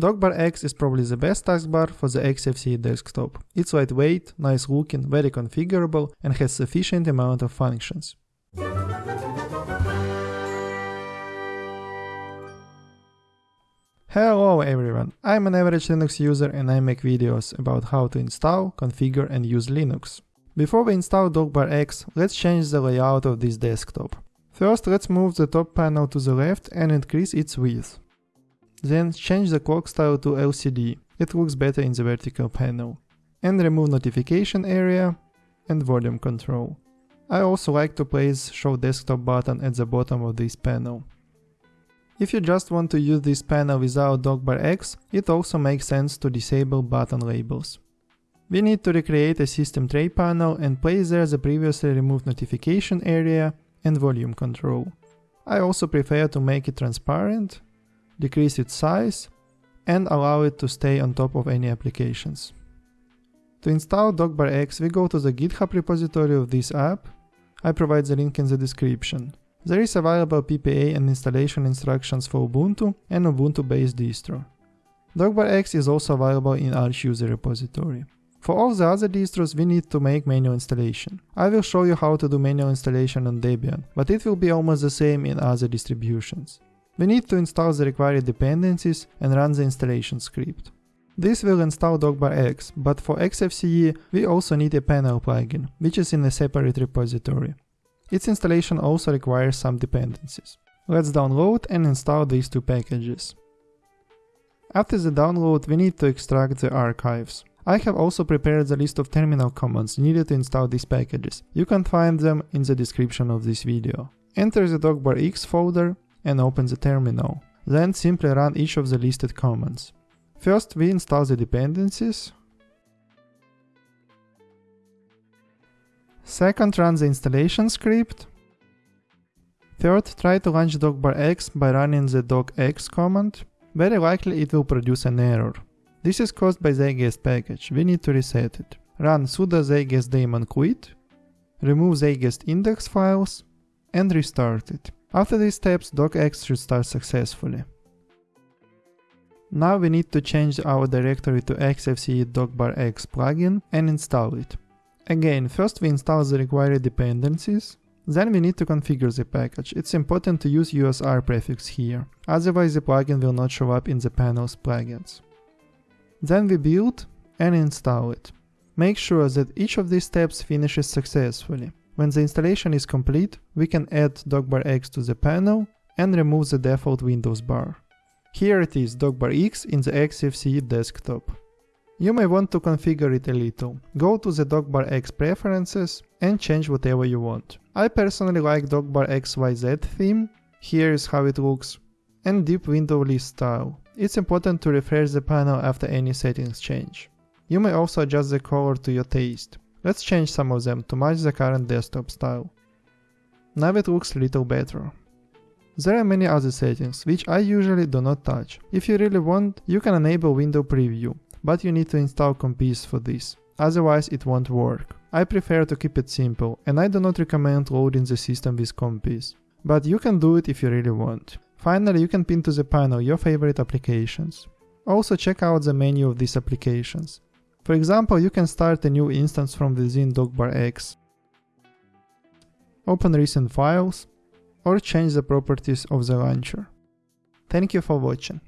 DockbarX is probably the best taskbar for the XFCE desktop. It's lightweight, nice looking, very configurable and has sufficient amount of functions. Hello everyone, I'm an average Linux user and I make videos about how to install, configure and use Linux. Before we install DockbarX, let's change the layout of this desktop. First let's move the top panel to the left and increase its width. Then change the clock style to LCD, it looks better in the vertical panel. And remove notification area and volume control. I also like to place show desktop button at the bottom of this panel. If you just want to use this panel without DockbarX, it also makes sense to disable button labels. We need to recreate a system tray panel and place there the previously removed notification area and volume control. I also prefer to make it transparent decrease its size, and allow it to stay on top of any applications. To install DockbarX, we go to the GitHub repository of this app. I provide the link in the description. There is available PPA and installation instructions for Ubuntu and Ubuntu-based distro. DockbarX is also available in Arch user repository. For all the other distros, we need to make manual installation. I will show you how to do manual installation on Debian, but it will be almost the same in other distributions. We need to install the required dependencies and run the installation script. This will install DockbarX, but for XFCE we also need a panel plugin, which is in a separate repository. Its installation also requires some dependencies. Let's download and install these two packages. After the download we need to extract the archives. I have also prepared the list of terminal commands needed to install these packages. You can find them in the description of this video. Enter the DockbarX folder and open the terminal. Then simply run each of the listed commands. First we install the dependencies. Second run the installation script. Third try to launch dockbarx by running the dockx command. Very likely it will produce an error. This is caused by the zeitgeist package, we need to reset it. Run sudo zeitgeist daemon quit, remove zeitgeist index files, and restart it. After these steps, dockx should start successfully. Now we need to change our directory to xfce dockbarx plugin and install it. Again, first we install the required dependencies, then we need to configure the package. It's important to use usr prefix here, otherwise the plugin will not show up in the panel's plugins. Then we build and install it. Make sure that each of these steps finishes successfully. When the installation is complete, we can add DockbarX to the panel and remove the default Windows bar. Here it is DocBar X in the XFCE desktop. You may want to configure it a little. Go to the DockbarX preferences and change whatever you want. I personally like DocBar XYZ theme, here is how it looks, and deep window list style. It's important to refresh the panel after any settings change. You may also adjust the color to your taste. Let's change some of them to match the current desktop style. Now it looks a little better. There are many other settings, which I usually do not touch. If you really want, you can enable window preview, but you need to install Compiz for this, otherwise it won't work. I prefer to keep it simple, and I do not recommend loading the system with Compiz. But you can do it if you really want. Finally, you can pin to the panel your favorite applications. Also check out the menu of these applications. For example, you can start a new instance from within DockbarX, open recent files, or change the properties of the launcher. Thank you for watching.